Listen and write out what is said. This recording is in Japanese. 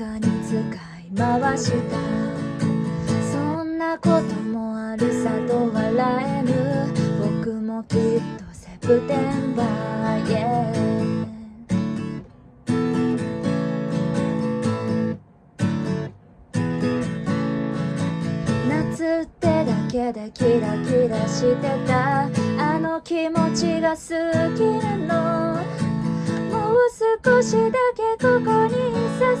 に使い回した。そんなこともあるさと笑える僕もきっとセプテンバー、yeah 夏ってだけでキラキラしてた。あの気持ちが好きなの。もう少しだけここにさ。